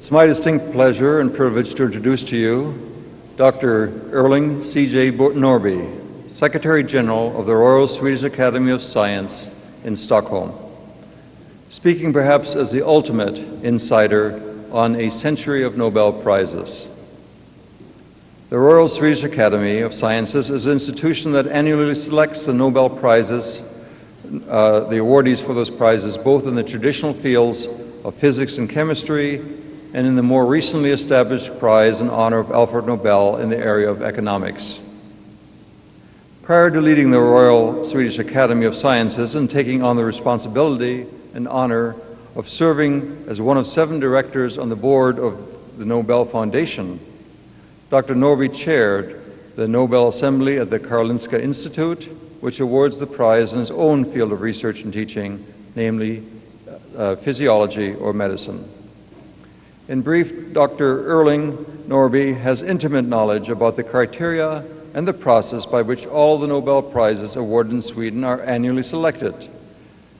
It's my distinct pleasure and privilege to introduce to you Dr. Erling C.J. Norrby, Secretary General of the Royal Swedish Academy of Science in Stockholm, speaking perhaps as the ultimate insider on a century of Nobel Prizes. The Royal Swedish Academy of Sciences is an institution that annually selects the Nobel Prizes, uh, the awardees for those prizes, both in the traditional fields of physics and chemistry and in the more recently established prize in honor of Alfred Nobel in the area of economics. Prior to leading the Royal Swedish Academy of Sciences and taking on the responsibility and honor of serving as one of seven directors on the board of the Nobel Foundation, Dr. Norrby chaired the Nobel Assembly at the Karolinska Institute, which awards the prize in his own field of research and teaching, namely uh, physiology or medicine. In brief, Dr. Erling Norrby has intimate knowledge about the criteria and the process by which all the Nobel Prizes awarded in Sweden are annually selected,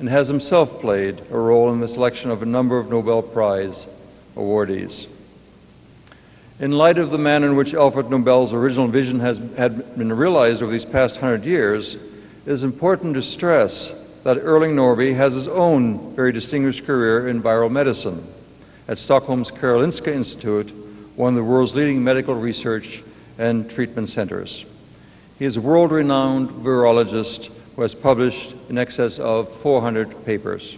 and has himself played a role in the selection of a number of Nobel Prize awardees. In light of the manner in which Alfred Nobel's original vision has had been realized over these past hundred years, it is important to stress that Erling Norrby has his own very distinguished career in viral medicine at Stockholm's Karolinska Institute, one of the world's leading medical research and treatment centers. He is a world-renowned virologist who has published in excess of 400 papers.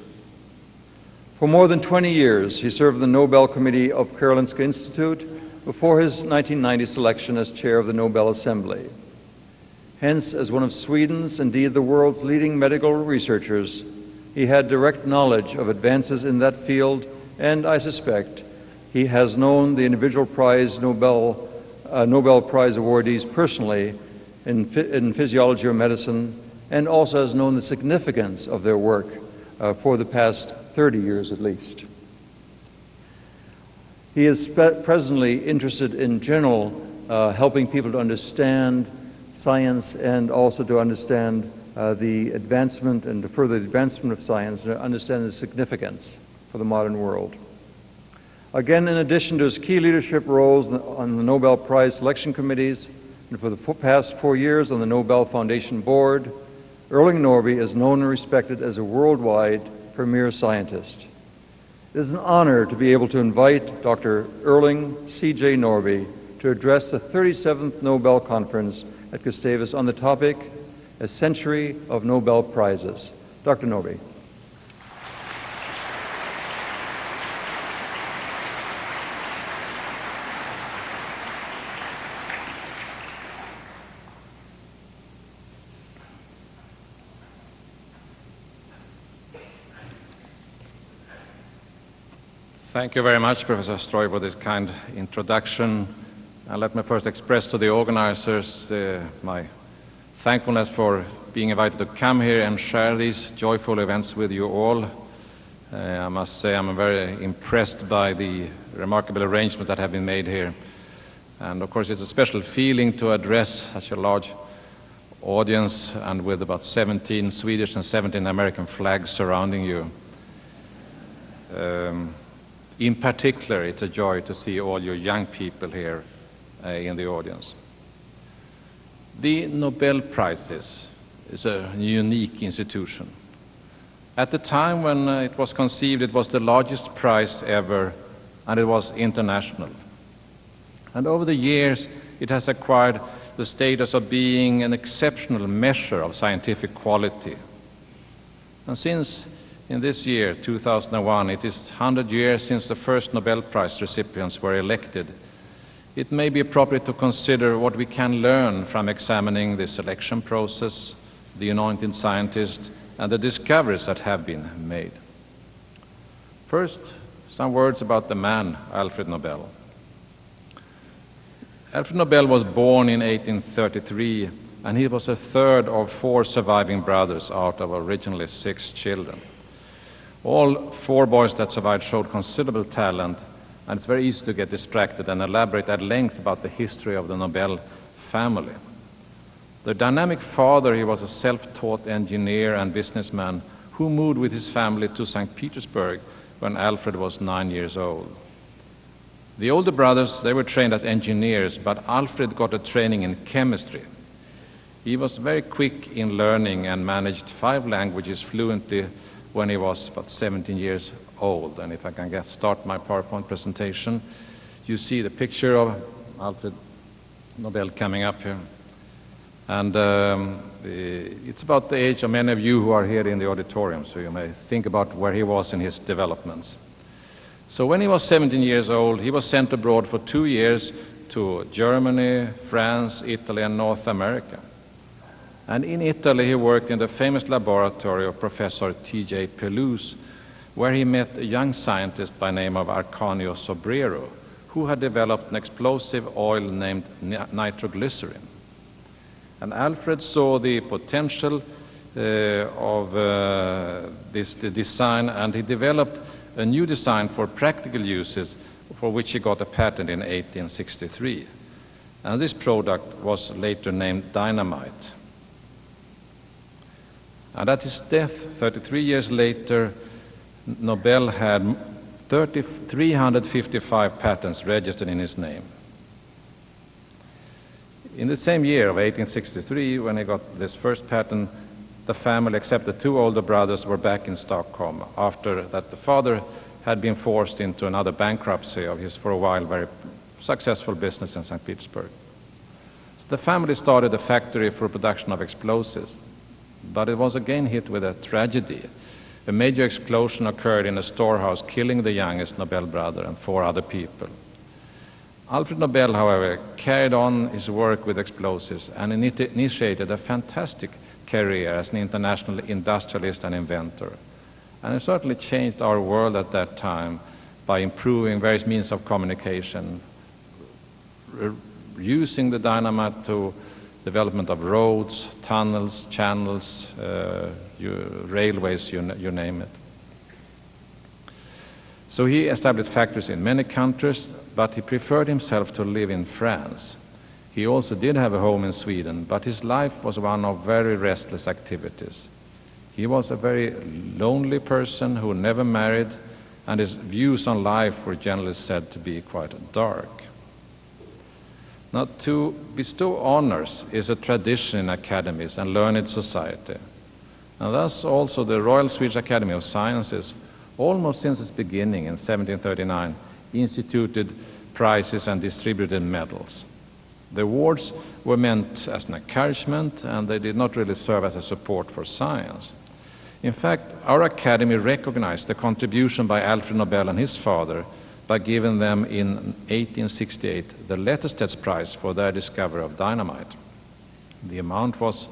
For more than 20 years, he served the Nobel Committee of Karolinska Institute before his 1990 selection as chair of the Nobel Assembly. Hence, as one of Sweden's, indeed the world's leading medical researchers, he had direct knowledge of advances in that field, and I suspect he has known the individual prize Nobel, uh, Nobel Prize awardees personally in, in, physiology or medicine, and also has known the significance of their work uh, for the past 30 years at least. He is presently interested in general uh, helping people to understand science and also to understand uh, the advancement and to further the advancement of science and understand the significance for the modern world. Again, in addition to his key leadership roles on the Nobel Prize selection committees and for the past four years on the Nobel Foundation board, Erling Norrby is known and respected as a worldwide premier scientist. It is an honor to be able to invite Dr. Erling C.J. Norrby to address the 37th Nobel Conference at Gustavus on the topic, A Century of Nobel Prizes. Dr. Norrby. Thank you very much, Professor Stroy, for this kind introduction. And let me first express to the organizers uh, my thankfulness for being invited to come here and share these joyful events with you all. Uh, I must say I'm very impressed by the remarkable arrangements that have been made here. And of course, it's a special feeling to address such a large audience and with about 17 Swedish and 17 American flags surrounding you. Um, in particular, it's a joy to see all your young people here uh, in the audience. The Nobel Prizes is a unique institution. At the time when uh, it was conceived, it was the largest prize ever, and it was international. And over the years, it has acquired the status of being an exceptional measure of scientific quality. And since in this year, 2001, it is 100 years since the first Nobel Prize recipients were elected. It may be appropriate to consider what we can learn from examining the selection process, the anointed scientists, and the discoveries that have been made. First, some words about the man, Alfred Nobel. Alfred Nobel was born in 1833, and he was the third of four surviving brothers out of originally six children. All four boys that survived showed considerable talent, and it's very easy to get distracted and elaborate at length about the history of the Nobel family. The dynamic father, he was a self-taught engineer and businessman who moved with his family to St. Petersburg when Alfred was nine years old. The older brothers, they were trained as engineers, but Alfred got a training in chemistry. He was very quick in learning and managed five languages fluently when he was about 17 years old. And if I can get start my PowerPoint presentation, you see the picture of Alfred Nobel coming up here. And um, it's about the age of many of you who are here in the auditorium, so you may think about where he was in his developments. So when he was 17 years old, he was sent abroad for two years to Germany, France, Italy, and North America. And in Italy, he worked in the famous laboratory of Professor T.J. Pelouze, where he met a young scientist by name of Ascanio Sobrero, who had developed an explosive oil named nitroglycerin. And Alfred saw the potential uh, of uh, this design, and he developed a new design for practical uses, for which he got a patent in 1863. And this product was later named dynamite. And at his death, 33 years later, Nobel had 30, 355 patents registered in his name. In the same year of 1863, when he got this first patent, the family, except the two older brothers, were back in Stockholm after that the father had been forced into another bankruptcy of his, for a while, very successful business in St. Petersburg. So the family started a factory for production of explosives, but it was again hit with a tragedy. A major explosion occurred in a storehouse, killing the youngest Nobel brother and four other people. Alfred Nobel, however, carried on his work with explosives and initiated a fantastic career as an international industrialist and inventor. And it certainly changed our world at that time by improving various means of communication, using the dynamite to development of roads, tunnels, channels, uh, you, railways, you, you name it. So he established factories in many countries, but he preferred himself to live in France. He also did have a home in Sweden, but his life was one of very restless activities. He was a very lonely person who never married, and his views on life were generally said to be quite dark. Now, to bestow honors is a tradition in academies and learned society. And thus, also, the Royal Swedish Academy of Sciences, almost since its beginning in 1739, instituted prizes and distributed medals. The awards were meant as an encouragement and they did not really serve as a support for science. In fact, our Academy recognized the contribution by Alfred Nobel and his father by giving them in 1868 the Letterstedts Prize for their discovery of dynamite. The amount was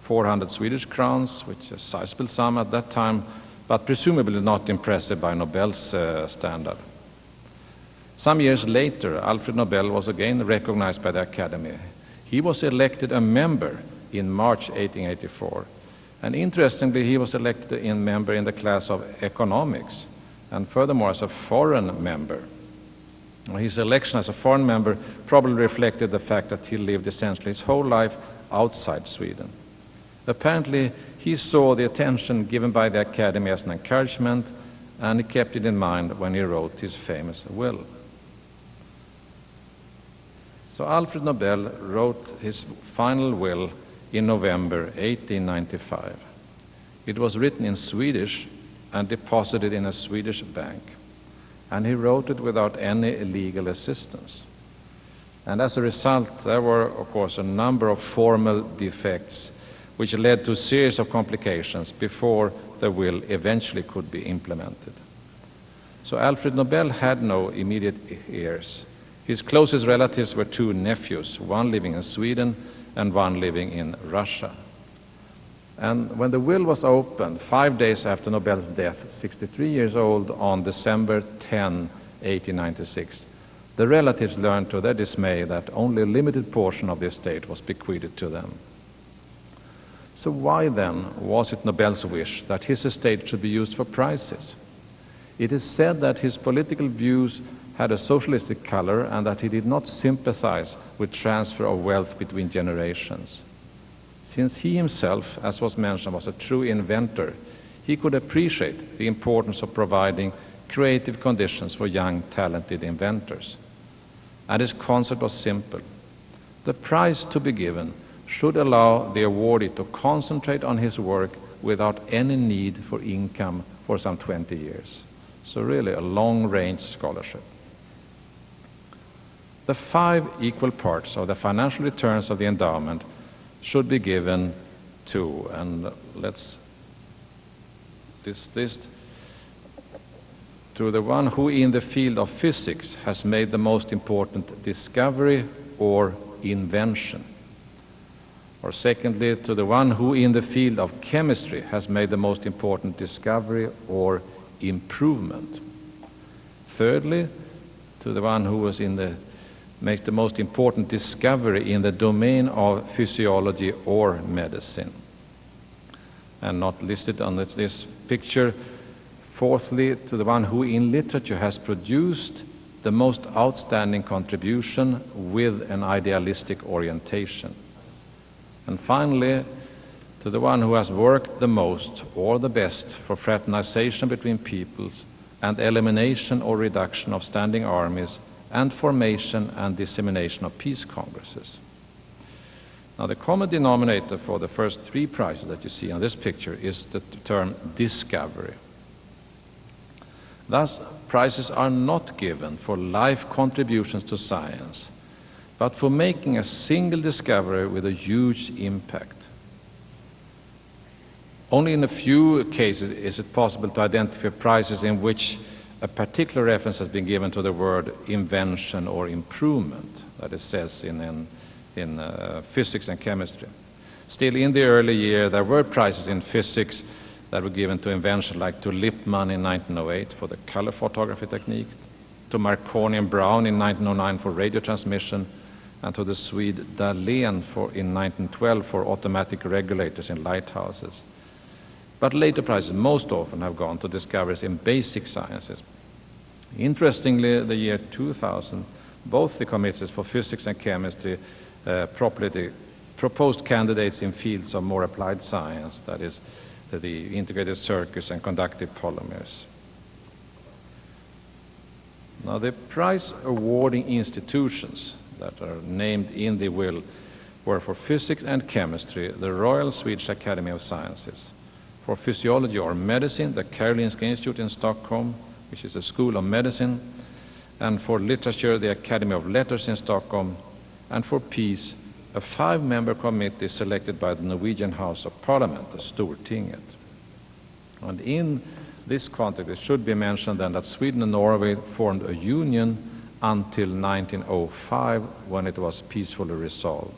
400 Swedish crowns, which is a sizable sum at that time, but presumably not impressive by Nobel's uh, standard. Some years later, Alfred Nobel was again recognized by the Academy. He was elected a member in March 1884. And interestingly, he was elected a member in the class of economics, and furthermore as a foreign member. His election as a foreign member probably reflected the fact that he lived essentially his whole life outside Sweden. Apparently, he saw the attention given by the Academy as an encouragement, and he kept it in mind when he wrote his famous will. So Alfred Nobel wrote his final will in November 1895. It was written in Swedish and deposited in a Swedish bank. And he wrote it without any legal assistance. And as a result, there were, of course, a number of formal defects which led to a series of complications before the will eventually could be implemented. So Alfred Nobel had no immediate heirs. His closest relatives were two nephews, one living in Sweden and one living in Russia. And when the will was opened, five days after Nobel's death, 63 years old, on December 10, 1896, the relatives learned to their dismay that only a limited portion of the estate was bequeathed to them. So, why then was it Nobel's wish that his estate should be used for prizes? It is said that his political views had a socialistic color and that he did not sympathize with transfer of wealth between generations. Since he himself, as was mentioned, was a true inventor, he could appreciate the importance of providing creative conditions for young, talented inventors. and his concept was simple. The prize to be given should allow the awardee to concentrate on his work without any need for income for some 20 years. So really a long-range scholarship. The five equal parts of the financial returns of the endowment should be given to, and let's list this to the one who in the field of physics has made the most important discovery or invention. Or secondly, to the one who in the field of chemistry has made the most important discovery or improvement. Thirdly, to the one who was in the makes the most important discovery in the domain of physiology or medicine. And not listed on this, this picture. Fourthly, to the one who in literature has produced the most outstanding contribution with an idealistic orientation. And finally, to the one who has worked the most or the best for fraternization between peoples and elimination or reduction of standing armies and formation and dissemination of peace congresses. Now, the common denominator for the first three prizes that you see on this picture is the term discovery. Thus, prizes are not given for life contributions to science, but for making a single discovery with a huge impact. Only in a few cases is it possible to identify prizes in which a particular reference has been given to the word invention or improvement, that it says in, in, in uh, physics and chemistry. Still, in the early year, there were prizes in physics that were given to invention, like to Lippmann in 1908 for the color photography technique, to Marconi and Braun in 1909 for radio transmission, and to the Swede Dalén for, in 1912 for automatic regulators in lighthouses. But later prizes most often have gone to discoveries in basic sciences. Interestingly, the year 2000, both the committees for physics and chemistry uh, proposed candidates in fields of more applied science, that is, the integrated circuits and conductive polymers. Now, the prize awarding institutions that are named in the will were for physics and chemistry, the Royal Swedish Academy of Sciences, for physiology or medicine, the Karolinska Institute in Stockholm, which is a school of medicine, and for literature, the Academy of Letters in Stockholm, and for peace, a five-member committee selected by the Norwegian House of Parliament, the Stortinget. And in this context, it should be mentioned then that Sweden and Norway formed a union until 1905 when it was peacefully resolved.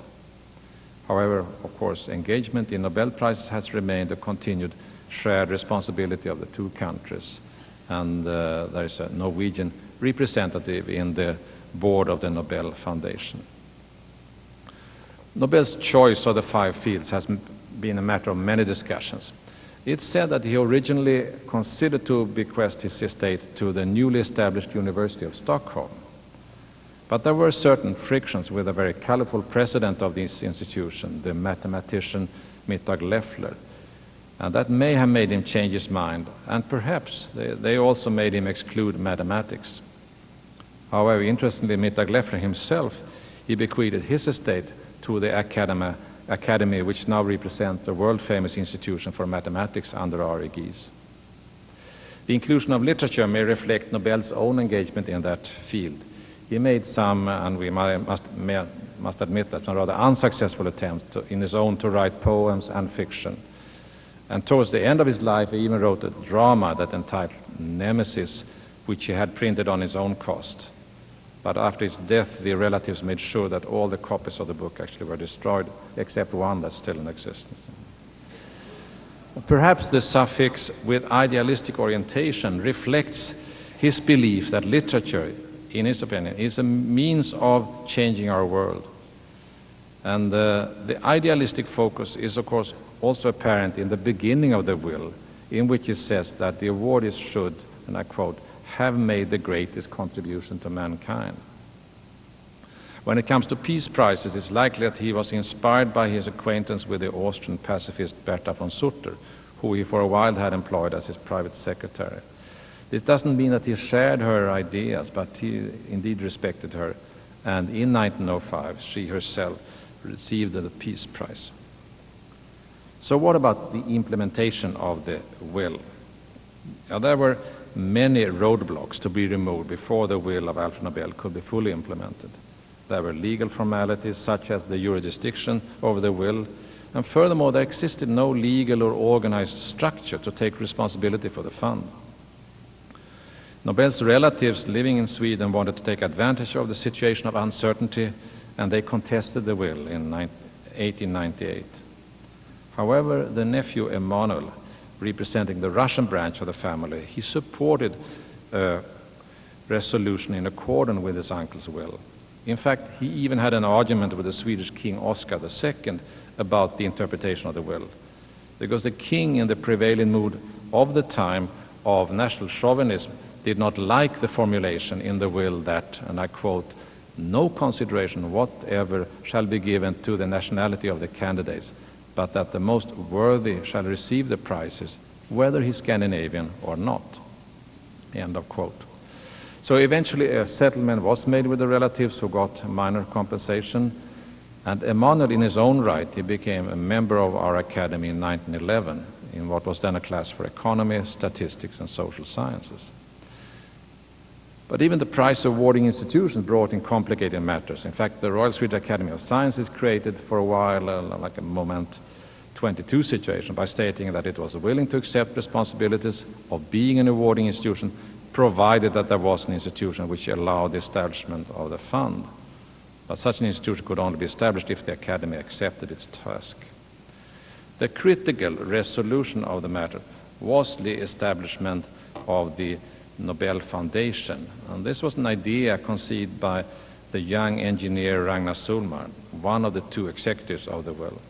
However, of course, engagement in Nobel Prizes has remained a continued shared responsibility of the two countries. And uh, there is a Norwegian representative in the board of the Nobel Foundation. Nobel's choice of the five fields has been a matter of many discussions. It's said that he originally considered to bequest his estate to the newly established University of Stockholm. But there were certain frictions with a very colorful president of this institution, the mathematician Mittag Leffler. And that may have made him change his mind, and perhaps they, they also made him exclude mathematics. However, interestingly, Mittag Leffler himself, he bequeathed his estate to the Academy, Academy which now represents a world-famous institution for mathematics under our aegis. The inclusion of literature may reflect Nobel's own engagement in that field. He made some, and we must, must admit that, some rather unsuccessful attempts in his own to write poems and fiction. And towards the end of his life, he even wrote a drama that entitled Nemesis, which he had printed on his own cost. But after his death, the relatives made sure that all the copies of the book actually were destroyed, except one that's still in existence. Perhaps the suffix with idealistic orientation reflects his belief that literature, in his opinion, is a means of changing our world. And uh, the idealistic focus is, of course, also apparent in the beginning of the will, in which it says that the awardees should, and I quote, have made the greatest contribution to mankind. When it comes to peace prizes, it's likely that he was inspired by his acquaintance with the Austrian pacifist Berta von Suttner, who he for a while had employed as his private secretary. This doesn't mean that he shared her ideas, but he indeed respected her and in 1905 she herself received the Peace Prize. So what about the implementation of the will? Now, there were many roadblocks to be removed before the will of Alfred Nobel could be fully implemented. There were legal formalities such as the jurisdiction over the will, and furthermore, there existed no legal or organized structure to take responsibility for the fund. Nobel's relatives living in Sweden wanted to take advantage of the situation of uncertainty, and they contested the will in 1898. However, the nephew Emanuel, representing the Russian branch of the family, he supported a resolution in accordance with his uncle's will. In fact, he even had an argument with the Swedish king Oscar II about the interpretation of the will, because the king, in the prevailing mood of the time of national chauvinism, did not like the formulation in the will that, and I quote, no consideration whatever shall be given to the nationality of the candidates, but that the most worthy shall receive the prizes, whether he's Scandinavian or not. End of quote. So eventually a settlement was made with the relatives who got minor compensation, and Emanuel, in his own right, he became a member of our academy in 1911 in what was then a class for economy, statistics, and social sciences. But even the prize awarding institutions brought in complicated matters. In fact, the Royal Swedish Academy of Sciences created for a while uh, like a moment 22 situation by stating that it was willing to accept responsibilities of being an awarding institution provided that there was an institution which allowed the establishment of the fund. But such an institution could only be established if the Academy accepted its task. The critical resolution of the matter was the establishment of the Nobel Foundation. And this was an idea conceived by the young engineer Ragnar Sohlman, one of the two executives of the will.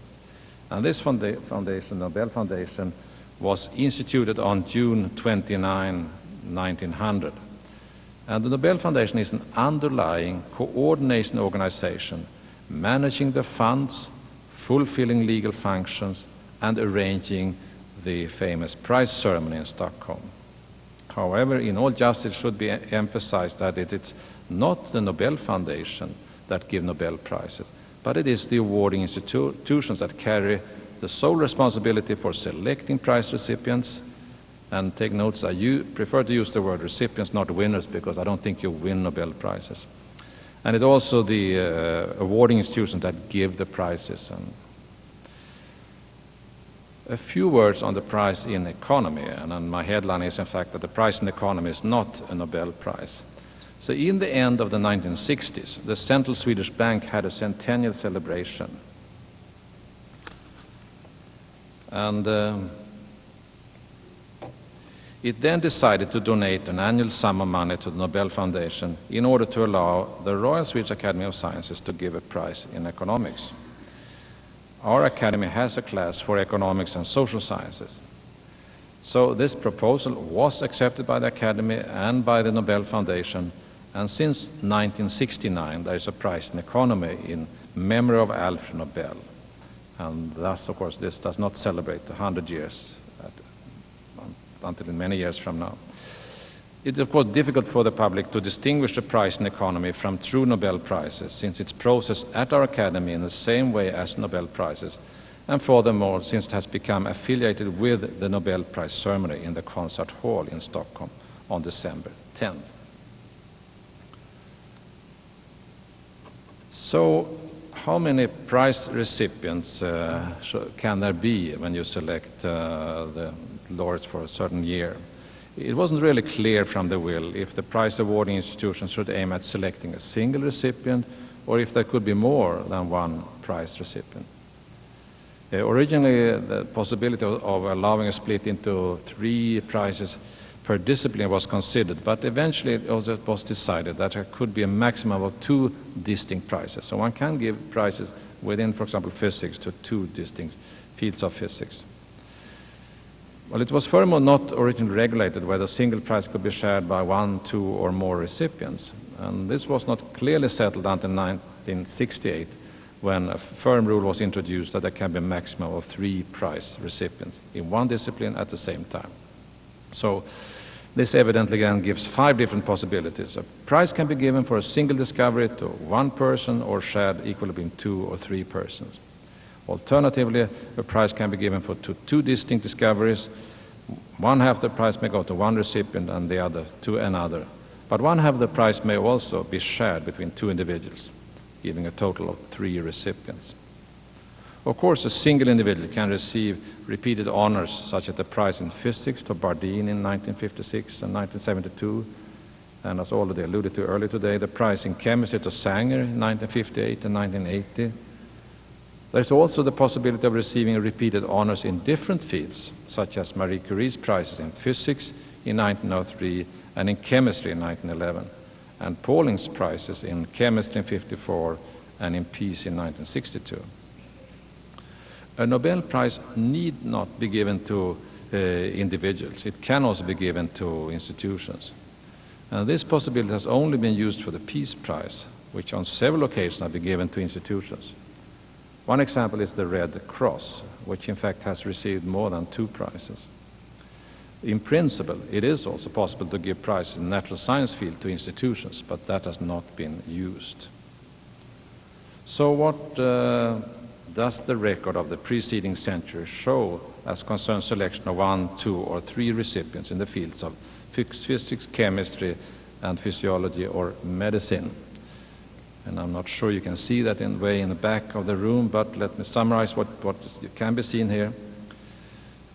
And this foundation, Nobel Foundation, was instituted on June 29, 1900. And the Nobel Foundation is an underlying coordination organization managing the funds, fulfilling legal functions, and arranging the famous prize ceremony in Stockholm. However, in all justice it should be emphasized that it is not the Nobel Foundation that give Nobel Prizes, but it is the awarding institutions that carry the sole responsibility for selecting prize recipients. And take notes, I you prefer to use the word recipients, not winners, because I don't think you win Nobel Prizes. And it's also the uh, awarding institutions that give the prizes. And a few words on the prize in economy, and my headline is in fact that the prize in economy is not a Nobel Prize. So in the end of the 1960s, the Central Swedish Bank had a centennial celebration. And um, it then decided to donate an annual sum of money to the Nobel Foundation in order to allow the Royal Swedish Academy of Sciences to give a prize in economics our academy has a class for economics and social sciences. So this proposal was accepted by the academy and by the Nobel Foundation, and since 1969 there is a prize in economy in memory of Alfred Nobel. And thus, of course, this does not celebrate 100 years at, until many years from now. It's of course difficult for the public to distinguish the prize in economy from true Nobel Prizes, since it's processed at our academy in the same way as Nobel Prizes, and furthermore, since it has become affiliated with the Nobel Prize ceremony in the concert hall in Stockholm on December 10th. So, how many prize recipients uh, can there be when you select uh, the laureates for a certain year? It wasn't really clear from the will if the prize awarding institution should aim at selecting a single recipient or if there could be more than one prize recipient. Uh, originally, the possibility of, of, allowing a split into three prizes per discipline was considered, but eventually it was decided that there could be a maximum of two distinct prizes. So one can give prizes within, for example, physics to two distinct fields of physics. Well, it was furthermore not originally regulated whether a single prize could be shared by one, two, or more recipients. And this was not clearly settled until 1968 when a firm rule was introduced that there can be a maximum of three prize recipients in one discipline at the same time. So This evidently again gives five different possibilities. A prize can be given for a single discovery to one person or shared equally between two or three persons. Alternatively, a prize can be given for two, two distinct discoveries. One half the prize may go to one recipient and the other to another. But one half the prize may also be shared between two individuals, giving a total of three recipients. Of course, a single individual can receive repeated honors, such as the prize in physics to Bardeen in 1956 and 1972, and as already alluded to earlier today, the prize in chemistry to Sanger in 1958 and 1980. There's also the possibility of receiving repeated honors in different fields, such as Marie Curie's prizes in physics in 1903 and in chemistry in 1911, and Pauling's prizes in chemistry in 54 and in peace in 1962 a Nobel Prize need not be given to uh, individuals. It can also be given to institutions. And this possibility has only been used for the Peace Prize, which on several occasions have been given to institutions. One example is the Red Cross, which in fact has received more than two prizes. In principle, it is also possible to give prizes in the natural science field to institutions, but that has not been used. So what uh, does the record of the preceding century show as concerns selection of one, two, or three recipients in the fields of physics, chemistry, and physiology or medicine? And I'm not sure you can see that in way in the back of the room, but let me summarize what, what can be seen here.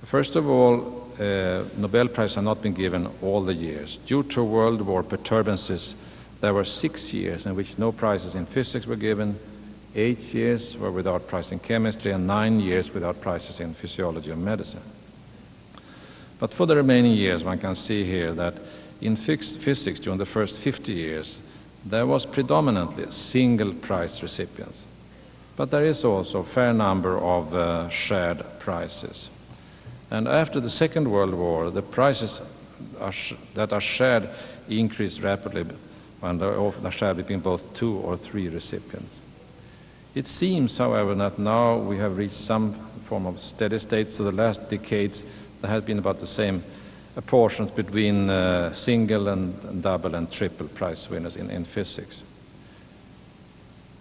First of all, uh, Nobel Prize have not been given all the years. Due to World War perturbances, there were six years in which no prizes in physics were given, Eight years were without prize in chemistry and nine years without prizes in physiology and medicine. But for the remaining years, one can see here that in physics during the first 50 years, there was predominantly single prize recipients. But there is also a fair number of uh, shared prizes. And after the Second World War, the prizes are that are shared increased rapidly and are shared between both two or three recipients. It seems, however, that now we have reached some form of steady state, so the last decades there has been about the same apportions between uh, single and double and triple prize winners in, in physics.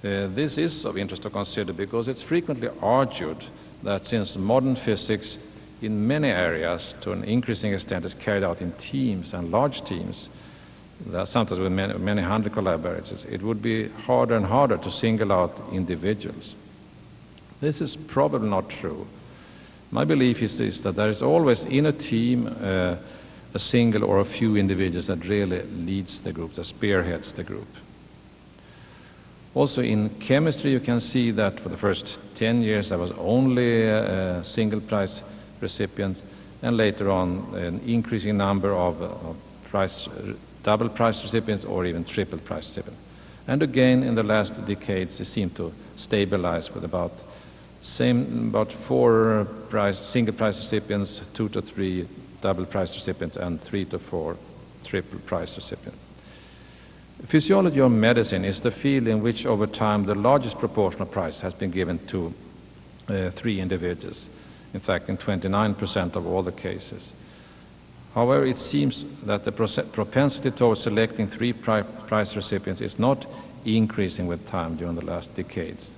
Uh, this is of interest to consider because it's frequently argued that since modern physics in many areas to an increasing extent is carried out in teams and large teams, sometimes with many, many hundred collaborators, it would be harder and harder to single out individuals. This is probably not true. My belief is, is that there is always in a team uh, a single or a few individuals that really leads the group, that spearheads the group. Also in chemistry, you can see that for the first 10 years there was only a single prize recipients, and later on an increasing number of, of double prize recipients or even triple prize recipients. And again, in the last decades, it seemed to stabilize with about same about four prize, single prize recipients, two to three double prize recipients, and three to four triple prize recipients. Physiology or medicine is the field in which, over time, the largest proportion of prize has been given to uh, three individuals. In fact, in 29% of all the cases. However, it seems that the propensity towards selecting three prize recipients is not increasing with time during the last decades.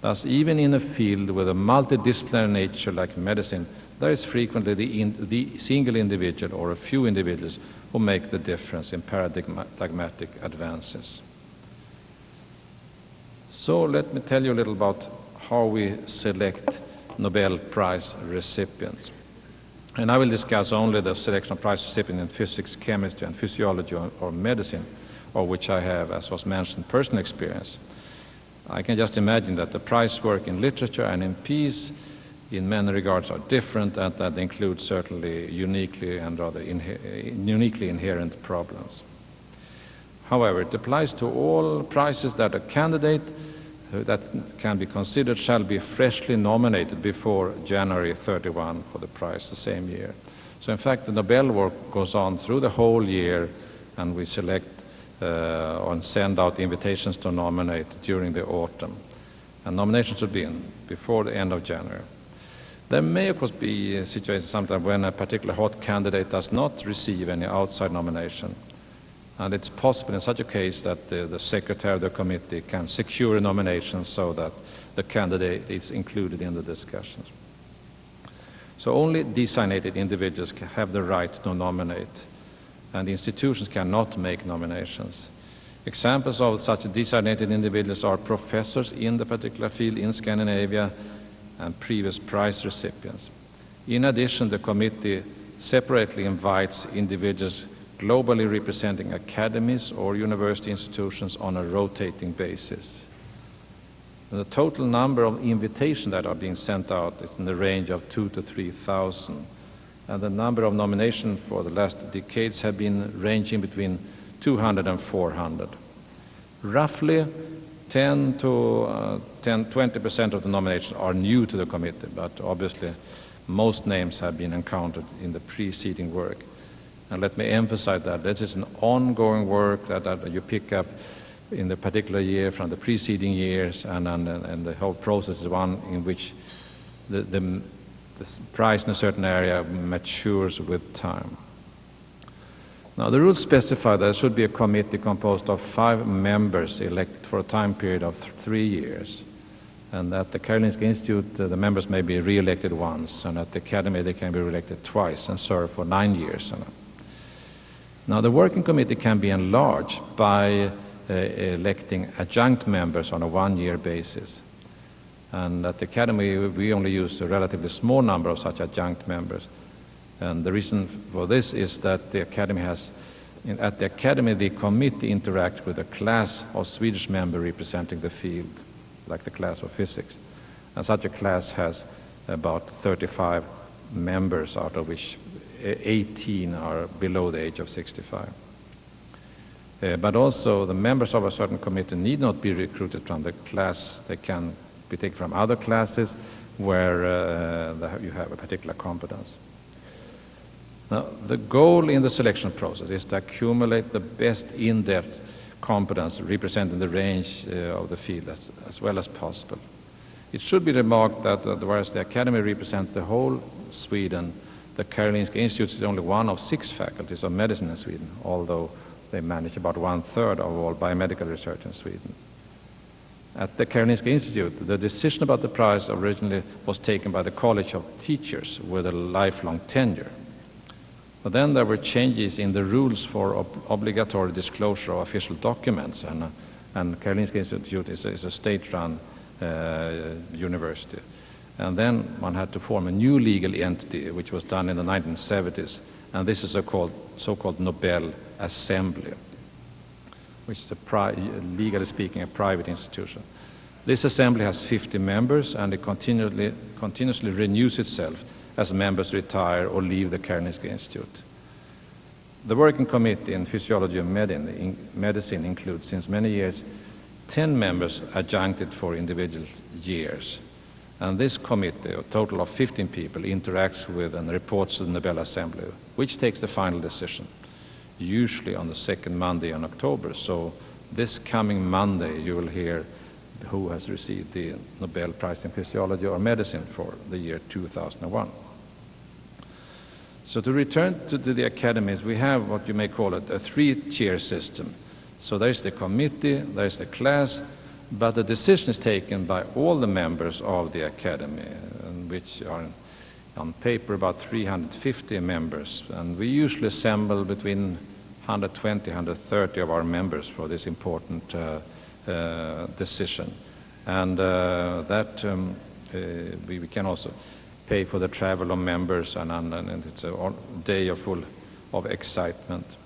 Thus, even in a field with a multidisciplinary nature like medicine, there is frequently the, in, the single individual or a few individuals who make the difference in paradigmatic advances. So let me tell you a little about how we select Nobel Prize recipients. And I will discuss only the selection of prize recipients in physics, chemistry, and physiology or, or medicine, of which I have, as was mentioned, personal experience. I can just imagine that the prize work in literature and in peace in many regards are different and that include certainly uniquely and rather uniquely inherent problems. However, it applies to all prizes that a candidate that can be considered shall be freshly nominated before January 31 for the prize the same year. So in fact, the Nobel work goes on through the whole year, and we select uh, Uh, and send out invitations to nominate during the autumn. And nominations should be in before the end of January. There may, of course, be a situation sometimes when a particular hot candidate does not receive any outside nomination. And it's possible in such a case that the, the secretary of the committee can secure a nomination so that the candidate is included in the discussions. So only designated individuals can have the right to nominate, and institutions cannot make nominations. Examples of such designated individuals are professors in the particular field in Scandinavia and previous prize recipients. In addition, the committee separately invites individuals globally representing academies or university institutions on a rotating basis. The total number of invitations that are being sent out is in the range of two to 3,000. And the number of nominations for the last decades have been ranging between 200 and 400. Roughly 10 to uh, 10, 20% of the nominations are new to the committee, but obviously most names have been encountered in the preceding work. And let me emphasize that this is an ongoing work that, that you pick up in the particular year from the preceding years, and, and, and the whole process is one in which the, the, the price in a certain area matures with time. Now, the rules specify that there should be a committee composed of five members elected for a time period of th three years. And at the Karolinska Institute, uh, the members may be re-elected once, and at the Academy, they can be re-elected twice and serve for nine years. Now, the working committee can be enlarged by uh, electing adjunct members on a one-year basis. And at the Academy, we only use a relatively small number of such adjunct members. And the reason for this is that the Academy has, in, at the Academy, the committee interacts with a class of Swedish members representing the field, like the class of physics. And such a class has about 35 members, out of which 18 are below the age of 65. Uh, but also, the members of a certain committee need not be recruited from the class. They can be taken from other classes where uh, you have a particular competence. Now, the goal in the selection process is to accumulate the best in-depth competence representing the range uh, of the field as, as, well as possible. It should be remarked that uh, whereas the Academy represents the whole Sweden, the Karolinska Institute is only one of six faculties of medicine in Sweden, although they manage about one-third of all biomedical research in Sweden. At the Karolinska Institute, the decision about the prize originally was taken by the College of Teachers with a lifelong tenure. But then there were changes in the rules for ob obligatory disclosure of official documents, and, and Karolinska Institute is, is a state-run uh, university. And then one had to form a new legal entity, which was done in the 1970s, and this is a called so-called Nobel Assembly, which is, legally speaking, a private institution. This assembly has 50 members, and it continually, continuously renews itself as members retire or leave the Karolinska Institute. The working committee in physiology and medicine includes, since many years, 10 members adjuncted for individual years. And this committee, a total of 15 people, interacts with and reports to the Nobel Assembly, which takes the final decision usually on the second Monday in October. So this coming Monday, you will hear who has received the Nobel Prize in Physiology or Medicine for the year 2001. So to return to, the academies, we have what you may call it a three-tier system. So there's the committee, there's the class, but the decision is taken by all the members of the academy, which are on paper about 350 members. And we usually assemble between 120, 130 of our members for this important uh, uh, decision. And uh, that um, we, we, can also pay for the travel of members and, and, and it's a day of full of excitement.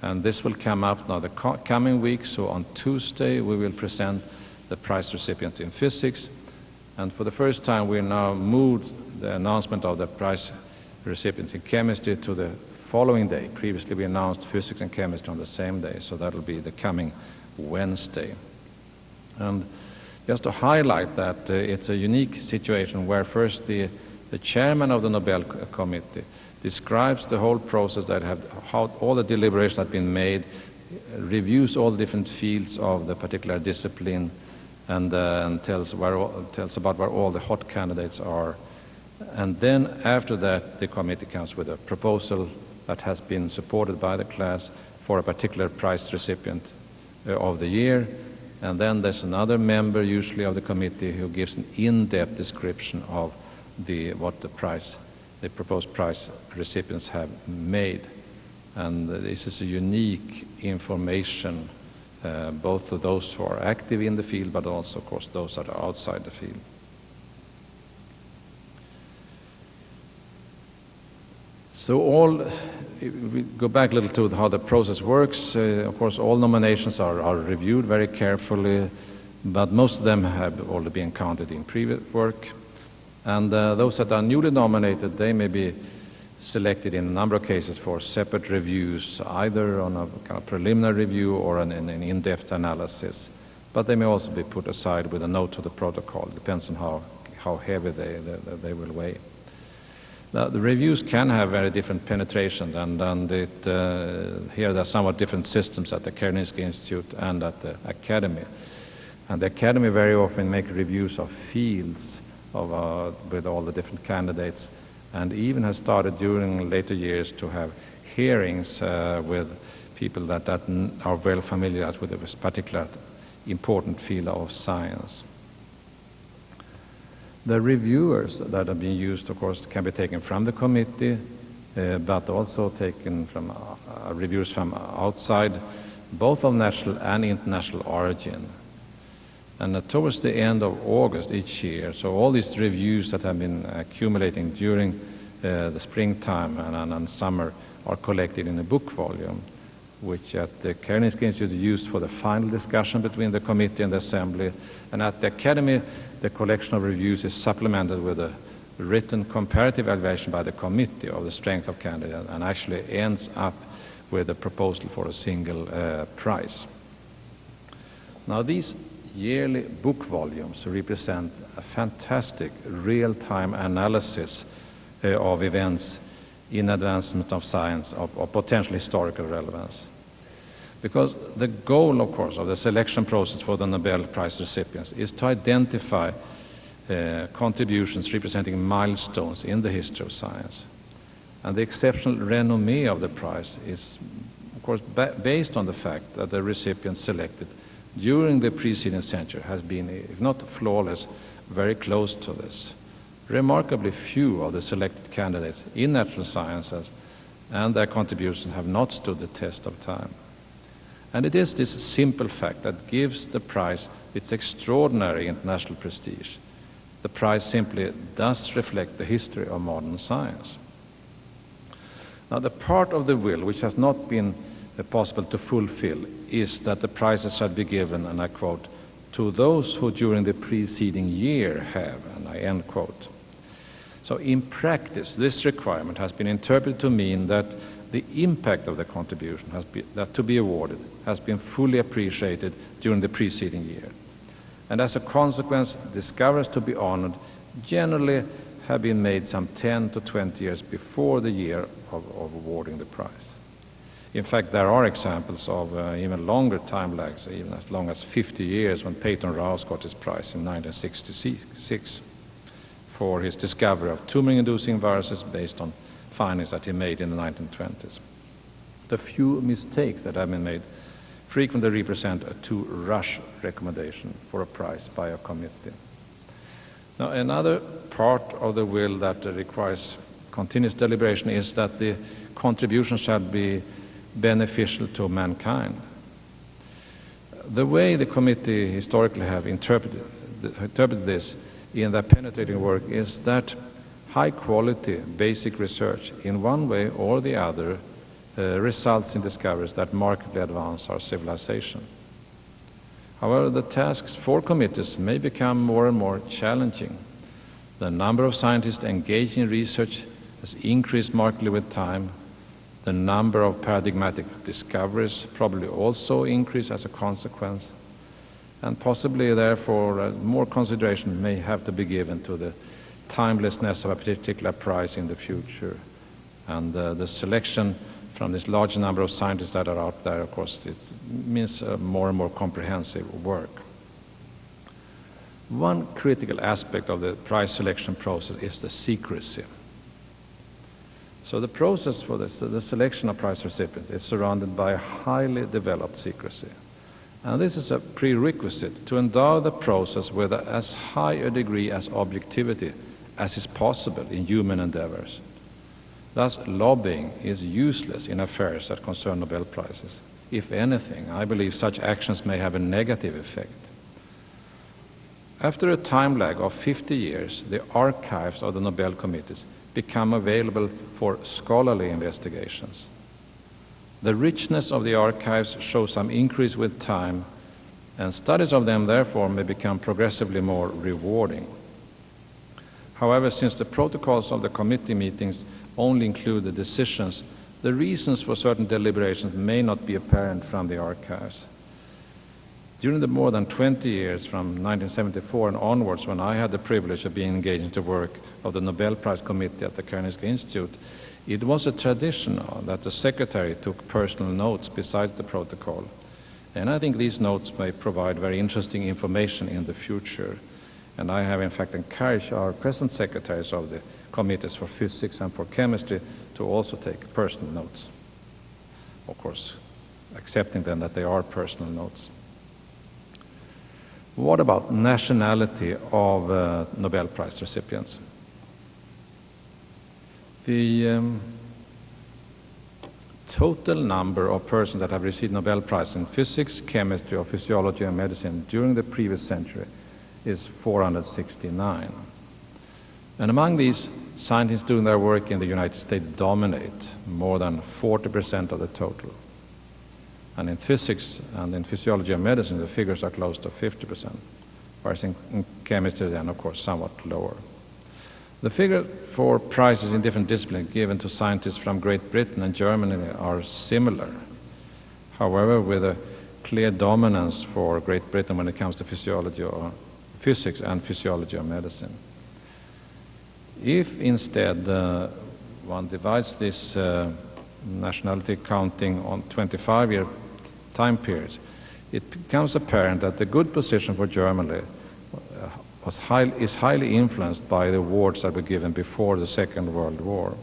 And this will come up now the coming week. So on Tuesday, we will present the prize recipient in physics. And for the first time, we now moved the announcement of the prize recipients in chemistry to the following day. Previously, we announced physics and chemistry on the same day, so that'll be the coming Wednesday. And just to highlight that uh, it's a unique situation where first the, the chairman of the Nobel Committee describes the whole process that have, how all the deliberations have been made, reviews all the different fields of the particular discipline, and, uh, and tells, where, tells about where all the hot candidates are And then after that, the committee comes with a proposal that has been supported by the class for a particular prize recipient uh, of the year. And then there's another member, usually of the committee, who gives an in-depth description of the, what the prize, the proposed prize recipients have made. And this is a unique information, uh, both to those who are active in the field, but also, of course, those that are outside the field. So all, we go back a little to how the process works. Uh, of course, all nominations are, are, reviewed very carefully, but most of them have already been counted in previous work. And uh, those that are newly nominated, they may be selected in a number of cases for separate reviews, either on a kind of preliminary review or an, an in-depth analysis. But they may also be put aside with a note to the protocol. It depends on how, how heavy they, they, they will weigh. Now, the reviews can have very different penetrations, and, and it, uh, here there are somewhat different systems at the Karolinska Institute and at the Academy. And the Academy very often make reviews of fields of, uh, with all the different candidates, and even has started during later years to have hearings uh, with people that, that are well familiar with this particular important field of science. The reviewers that are being used, of course, can be taken from the committee, uh, but also taken from uh, uh, reviewers from outside, both of national and international origin. And uh, towards the end of August each year, so all these reviews that have been accumulating during uh, the springtime and, and, and, summer are collected in a book volume, which at the Karolinska Institute is used for the final discussion between the committee and the assembly. And at the Academy, the collection of reviews is supplemented with a written comparative evaluation by the committee of the strength of candidate and actually ends up with a proposal for a single uh, prize. Now these yearly book volumes represent a fantastic real-time analysis uh, of events in advancement of science of, of potential historical relevance. Because the goal, of course, of the selection process for the Nobel Prize recipients is to identify uh, contributions representing milestones in the history of science. And the exceptional renommee of the prize is, of course, ba based on the fact that the recipient selected during the preceding century has been, if not flawless, very close to this. Remarkably few of the selected candidates in natural sciences and their contributions have not stood the test of time. And it is this simple fact that gives the prize its extraordinary international prestige. The prize simply does reflect the history of modern science. Now, the part of the will which has not been uh, possible to fulfill is that the prizes shall be given, and I quote, to those who during the preceding year have, and I end quote. So in practice, this requirement has been interpreted to mean that the impact of the contribution has been, that to be awarded has been fully appreciated during the preceding year. And as a consequence, discoveries to be honored generally have been made some 10 to 20 years before the year of, of awarding the prize. In fact, there are examples of uh, even longer time lags, even as long as 50 years, when Peyton Rous got his prize in 1966 for his discovery of tumor-inducing viruses based on findings that he made in the 1920s. The few mistakes that have been made frequently represent a too rush recommendation for a prize by a committee. Now, another part of the will that requires continuous deliberation is that the contribution shall be beneficial to mankind. The way the committee historically have interpreted, interpreted this in their penetrating work is that high quality basic research in one way or the other uh, results in discoveries that markedly advance our civilization. However, the tasks for committees may become more and more challenging. The number of scientists engaged in research has increased markedly with time. The number of paradigmatic discoveries probably also increase as a consequence. And possibly, therefore, uh, more consideration may have to be given to the timelessness of a particular prize in the future. And uh, the selection from this large number of scientists that are out there, of course, it means more and more comprehensive work. One critical aspect of the prize selection process is the secrecy. So the process for this, the selection of prize recipients is surrounded by highly developed secrecy. And this is a prerequisite to endow the process with as high a degree as objectivity as is possible in human endeavors. Thus, lobbying is useless in affairs that concern Nobel Prizes. If anything, I believe such actions may have a negative effect. After a time lag of 50 years, the archives of the Nobel committees become available for scholarly investigations. The richness of the archives shows some increase with time, and studies of them therefore may become progressively more rewarding. However, since the protocols of the committee meetings only include the decisions, the reasons for certain deliberations may not be apparent from the archives. During the more than 20 years from 1974 and onwards, when I had the privilege of being engaged in the work of the Nobel Prize Committee at the Karolinska Institute, it was a tradition that the secretary took personal notes besides the protocol. And I think these notes may provide very interesting information in the future. And I have in fact encouraged our present secretaries of the committees for physics and for chemistry to also take personal notes. Of course, accepting then that they are personal notes. What about nationality of uh, Nobel Prize recipients? The um, total number of persons that have received Nobel Prize in physics, chemistry, or physiology and medicine during the previous century is 469. And among these, scientists doing their work in the United States dominate more than 40% of the total. And in physics and in physiology and medicine, the figures are close to 50%, whereas in, chemistry, then, of course, somewhat lower. The figure for prizes in different disciplines given to scientists from Great Britain and Germany are similar. However, with a clear dominance for Great Britain when it comes to physiology or physics and physiology or medicine. If instead uh, one divides this uh, nationality counting on 25 year time period, it becomes apparent that the good position for Germany uh, was high, is highly influenced by the awards that were given before the Second World War.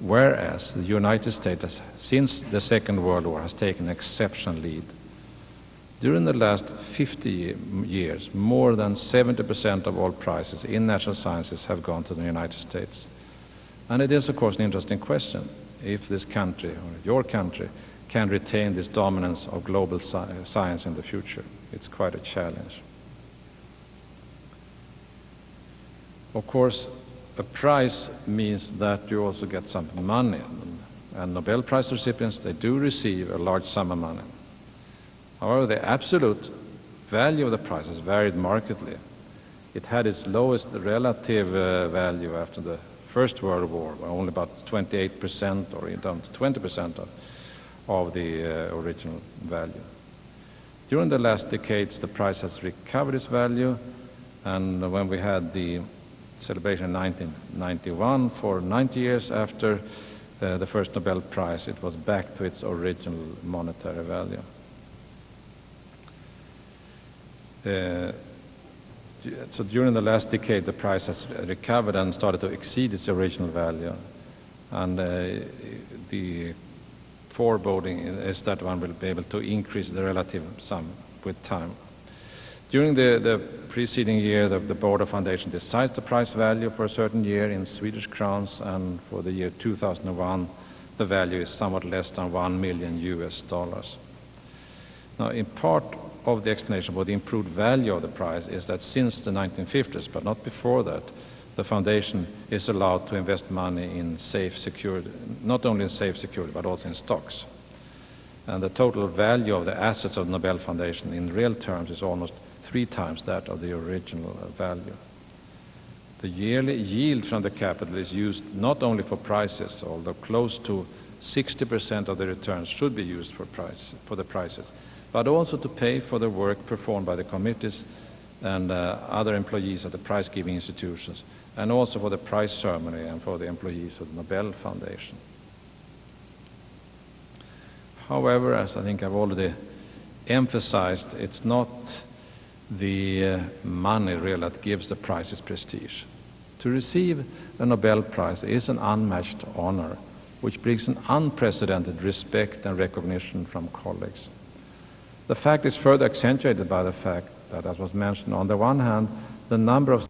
Whereas the United States, since the Second World War, has taken an exceptional lead. During the last 50 years, more than 70% of all prizes in natural sciences have gone to the United States. And it is, of course, an interesting question if this country, or your country, can retain this dominance of global sci science in the future. It's quite a challenge. Of course, a prize means that you also get some money. And Nobel Prize recipients, they do receive a large sum of money. However, the absolute value of the prize has varied markedly. It had its lowest relative uh, value after the First World War, where only about 28% or down to 20% of of the uh, original value. During the last decades, the price has recovered its value, and when we had the celebration in 1991 for 90 years after uh, the first Nobel Prize, it was back to its original monetary value. Uh, so during the last decade, the price has recovered and started to exceed its original value. And uh, the foreboding is that one will be able to increase the relative sum with time. During the, the preceding year, the, the Board of Foundation decides the price value for a certain year in Swedish crowns, and for the year 2001, the value is somewhat less than 1 million US dollars. Now, in part of the explanation for the improved value of the prize is that since the 1950s, but not before that, the foundation is allowed to invest money in safe secured, not only in safe security, but also in stocks. And the total value of the assets of the Nobel Foundation in real terms is almost three times that of the original value. The yearly yield from the capital is used not only for prizes, although close to 60% of the returns should be used for, price, for the prizes, but also to pay for the work performed by the committees and uh, other employees of the prize-giving institutions and also for the prize ceremony and for the employees of the Nobel Foundation. However, as I think I've already emphasized, it's not the uh, money really that gives the prize its prestige. To receive a Nobel Prize is an unmatched honor, which brings an unprecedented respect and recognition from colleagues. The fact is further accentuated by the fact that, as was mentioned, on the one hand, the number of